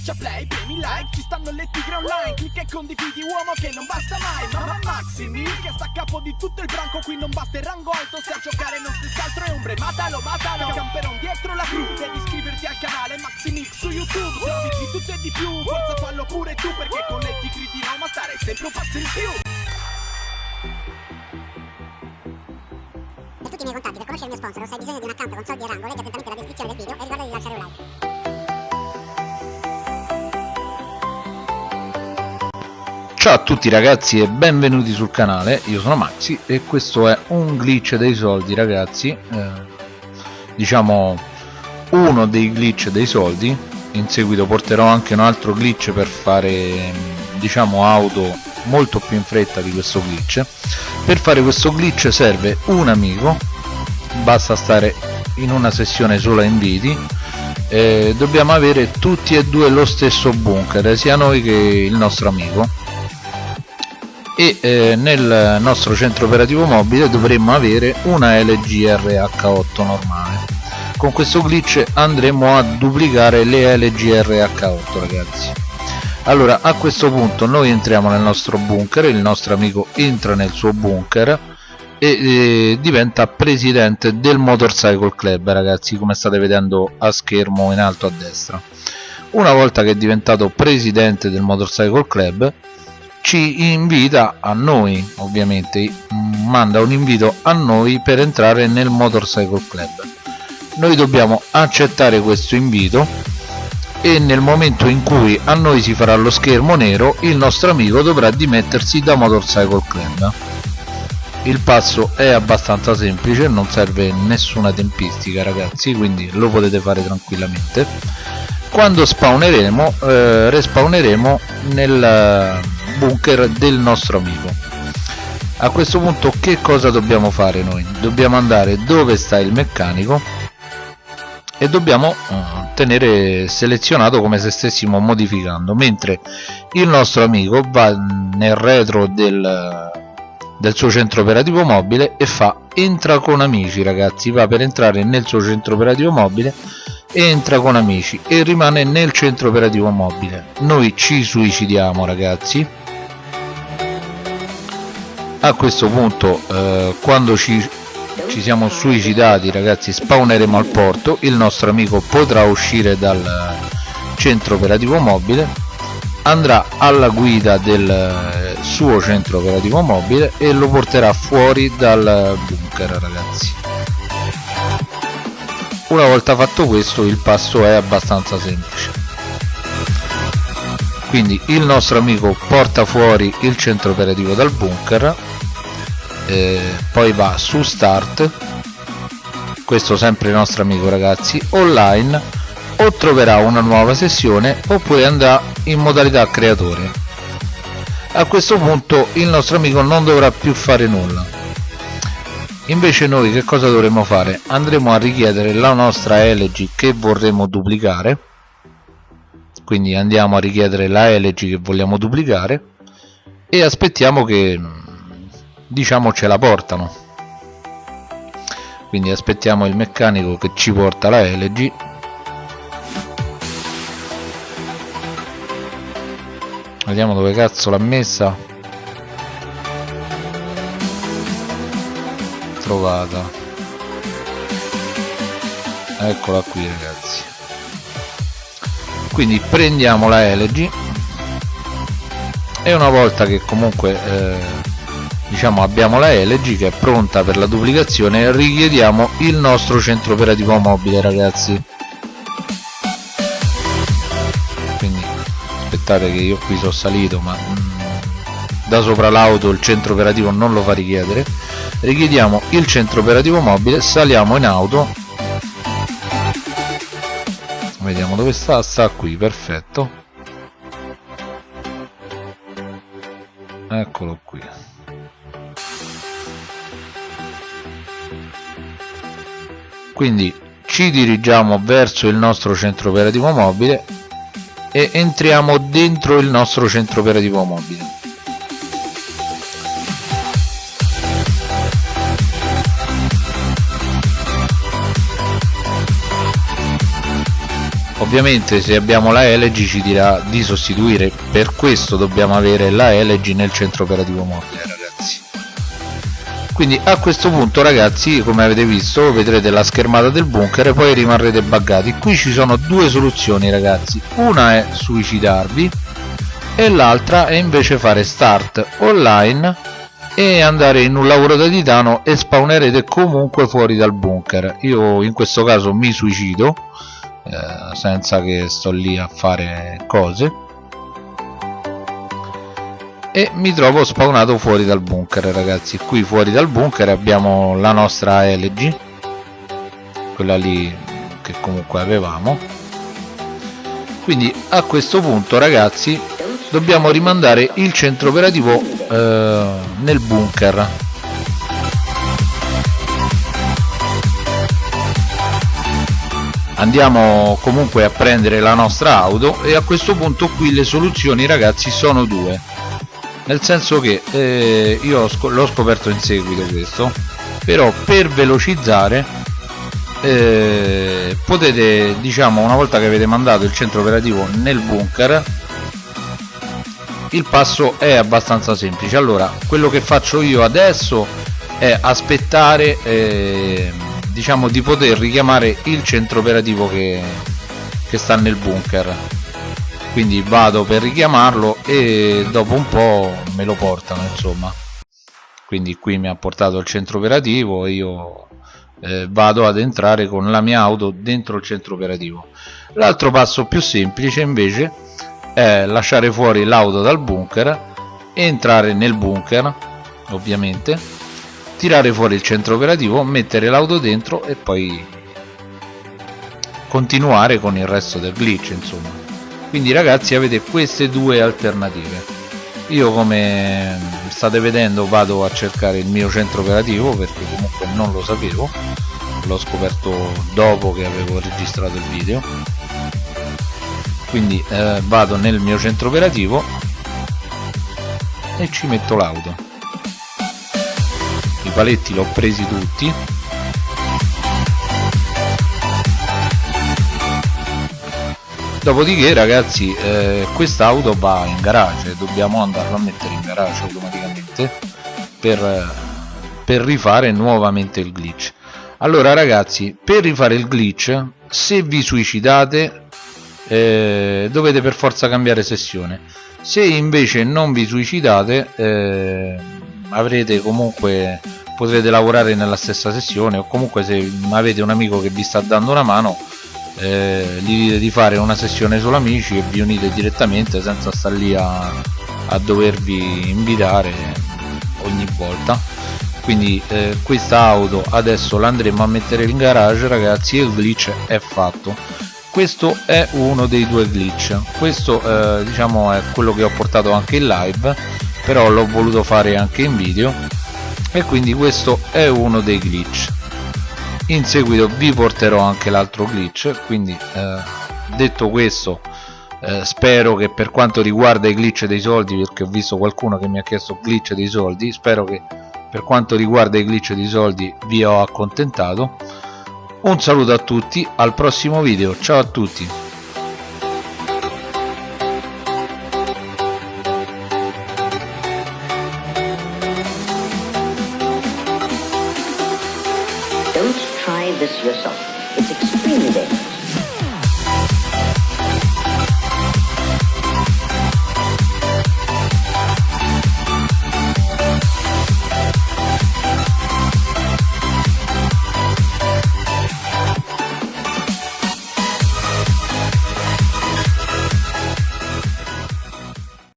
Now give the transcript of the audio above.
Schiaccia play, premi like, ci stanno le tigre online Clicca e condividi uomo che non basta mai Mamma Maximi che sta a capo di tutto il branco Qui non basta il rango alto, se a giocare non stessi altro è ombre Matalo, matalo, camperon dietro la crew Devi iscriverti al canale Maximix su YouTube Se di tutto e di più, forza fallo pure tu Perché con le tigre di Roma stare sempre un passo in più Per tutti i miei contatti, per conoscere il mio sponsor, se hai bisogno di un account con soldi e rango, leggi attentamente la descrizione del video e ricorda di lasciare un like. Ciao a tutti ragazzi e benvenuti sul canale, io sono Maxi e questo è un glitch dei soldi ragazzi. Eh, Diciamo uno dei glitch dei soldi. In seguito porterò anche un altro glitch per fare diciamo auto molto più in fretta di questo glitch. Per fare questo glitch serve un amico. Basta stare in una sessione sola inviti eh, Dobbiamo avere tutti e due lo stesso bunker, sia noi che il nostro amico e eh, nel nostro centro operativo mobile dovremmo avere una LG RH8 normale. Con questo glitch andremo a duplicare le LG RH8 ragazzi. Allora a questo punto noi entriamo nel nostro bunker il nostro amico entra nel suo bunker e eh, diventa presidente del motorcycle club ragazzi come state vedendo a schermo in alto a destra. Una volta che è diventato presidente del motorcycle club ci invita a noi ovviamente manda un invito a noi per entrare nel motorcycle club. Noi dobbiamo accettare questo invito e nel momento in cui a noi si farà lo schermo nero il nostro amico dovrà dimettersi da motorcycle club. Il passo è abbastanza semplice non serve nessuna tempistica ragazzi quindi lo potete fare tranquillamente. Quando spawneremo eh, respawneremo nel bunker del nostro amico. A questo punto che cosa dobbiamo fare noi? Dobbiamo andare dove sta il meccanico e dobbiamo uh, tenere selezionato come se stessimo modificando mentre il nostro amico va nel retro del, del suo centro operativo mobile e fa entra con amici ragazzi va per entrare nel suo centro operativo mobile entra con amici e rimane nel centro operativo mobile. Noi ci suicidiamo ragazzi a questo punto eh, quando ci, ci siamo suicidati ragazzi spawneremo al porto. Il nostro amico potrà uscire dal centro operativo mobile andrà alla guida del suo centro operativo mobile e lo porterà fuori dal bunker ragazzi. Una volta fatto questo il passo è abbastanza semplice. Quindi il nostro amico porta fuori il centro operativo dal bunker eh, poi va su start. Questo sempre il nostro amico ragazzi online. O troverà una nuova sessione oppure andrà in modalità creatore. A questo punto il nostro amico non dovrà più fare nulla. Invece noi che cosa dovremo fare? Andremo a richiedere la nostra LG che vorremmo duplicare. Quindi andiamo a richiedere la LG che vogliamo duplicare. E aspettiamo che diciamo ce la portano. Quindi aspettiamo il meccanico che ci porta la LG vediamo dove cazzo l'ha messa. Trovata. Eccola qui ragazzi. Quindi prendiamo la LG e una volta che comunque eh, diciamo abbiamo la LG che è pronta per la duplicazione richiediamo il nostro centro operativo mobile ragazzi. Quindi aspettate che io qui sono salito ma mm, da sopra l'auto il centro operativo non lo fa richiedere. Richiediamo il centro operativo mobile saliamo in auto. Vediamo dove sta sta qui perfetto. Eccolo qui quindi ci dirigiamo verso il nostro centro operativo mobile e entriamo dentro il nostro centro operativo mobile. Ovviamente se abbiamo la LG ci dirà di sostituire per questo dobbiamo avere la LG nel centro operativo mobile quindi a questo punto ragazzi come avete visto vedrete la schermata del bunker e poi rimarrete buggati. Qui ci sono due soluzioni ragazzi. Una è suicidarvi e l'altra è invece fare start online e andare in un lavoro da titano e spawnerete comunque fuori dal bunker. Io in questo caso mi suicido eh, senza che sto lì a fare cose e mi trovo spawnato fuori dal bunker ragazzi. Qui fuori dal bunker abbiamo la nostra LG quella lì che comunque avevamo. Quindi a questo punto ragazzi dobbiamo rimandare il centro operativo eh, nel bunker. Andiamo comunque a prendere la nostra auto e a questo punto qui le soluzioni ragazzi sono due nel senso che eh, io l'ho scoperto in seguito questo però per velocizzare eh, potete diciamo una volta che avete mandato il centro operativo nel bunker il passo è abbastanza semplice. Allora quello che faccio io adesso è aspettare eh, diciamo di poter richiamare il centro operativo che, che sta nel bunker quindi vado per richiamarlo e dopo un po' me lo portano insomma. Quindi qui mi ha portato il centro operativo e io eh, vado ad entrare con la mia auto dentro il centro operativo. L'altro passo più semplice invece è lasciare fuori l'auto dal bunker entrare nel bunker ovviamente tirare fuori il centro operativo mettere l'auto dentro e poi continuare con il resto del glitch insomma quindi ragazzi avete queste due alternative. Io come state vedendo vado a cercare il mio centro operativo perché comunque non lo sapevo. L'ho scoperto dopo che avevo registrato il video. Quindi eh, vado nel mio centro operativo e ci metto l'auto. I paletti l'ho presi tutti dopodiché ragazzi eh, quest'auto va in garage. Dobbiamo andarlo a mettere in garage automaticamente per, per rifare nuovamente il glitch. Allora ragazzi per rifare il glitch se vi suicidate eh, dovete per forza cambiare sessione. Se invece non vi suicidate eh, avrete comunque potrete lavorare nella stessa sessione o comunque se avete un amico che vi sta dando una mano eh, dite di fare una sessione solo amici e vi unite direttamente senza star lì a, a dovervi invitare ogni volta. Quindi eh, questa auto adesso l'andremo a mettere in garage ragazzi e il glitch è fatto. Questo è uno dei due glitch. Questo eh, diciamo è quello che ho portato anche in live però l'ho voluto fare anche in video. E quindi questo è uno dei glitch in seguito vi porterò anche l'altro glitch quindi eh, detto questo eh, spero che per quanto riguarda i glitch dei soldi perché ho visto qualcuno che mi ha chiesto glitch dei soldi spero che per quanto riguarda i glitch dei soldi vi ho accontentato. Un saluto a tutti al prossimo video ciao a tutti yourself.